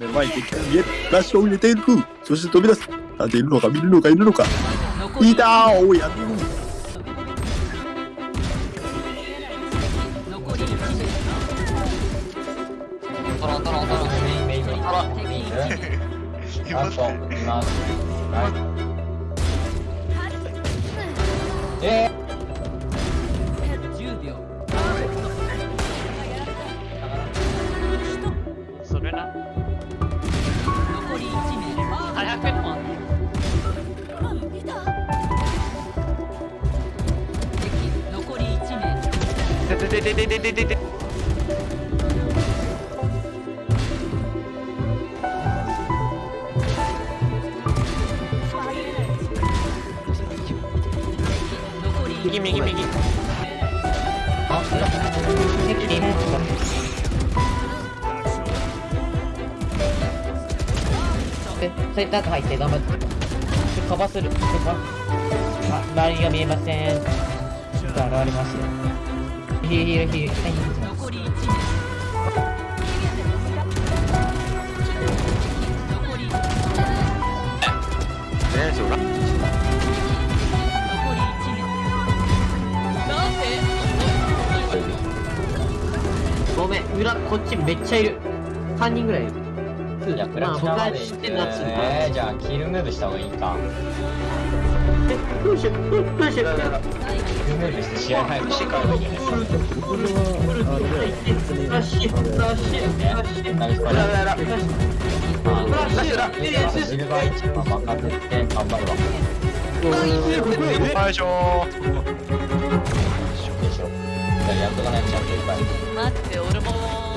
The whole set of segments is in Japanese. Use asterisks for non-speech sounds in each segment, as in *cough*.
目の前に敵が見えるラッシュを入れている。そして飛び出す。なんているのか見るのかいるのか。いたーおやる。残り1名トロントロントロン。メインメインメイン。トロンメインいラストますね。いますはいえ10名でででででででで残り右右右あ敵リモートでセンター入って頑張ってでカバーするでかあ周りが見えませんちょっと現れますよヒールヒールヒールはいヒールします残り1名残り何それ残り1名なんでごめん。裏こっちめっちゃいる。3人ぐらいいる。いや、プラまあえー、じゃあ、キルムーブした方がいいか。えどうしようどうしようキルムーブして試合早くしてからがいいんじゃないですか。ラッシュラッシュラッシュナイスパラ。ラッシュまあ、ラッシュラッシュシルバー一番任せて頑張るわ。よいしょでしょ。じゃあ、やっとかないとちゃんといっぱい。待って俺もはい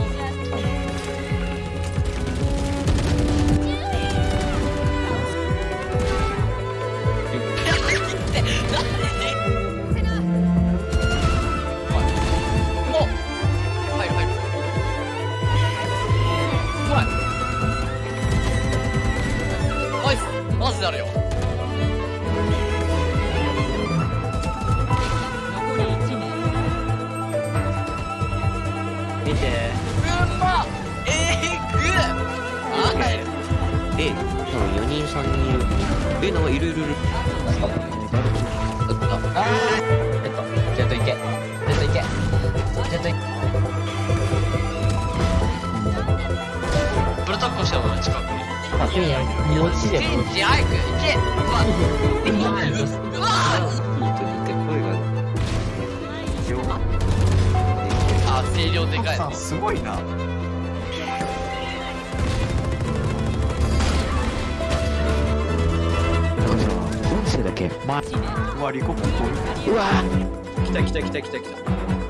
見てうんまえーぐあ帰るで、多分4人3人いる。え、なんかいるいるいる。あーえっと、ジェット行け。ジェット行け。ジェット行け。ブルタッコしたの近くにあいや持ちでチェンジ早く行けうわ *laughs* うわっさんすごいな。音声だけ？ま、うわリコうわ。来た来た来た来た来た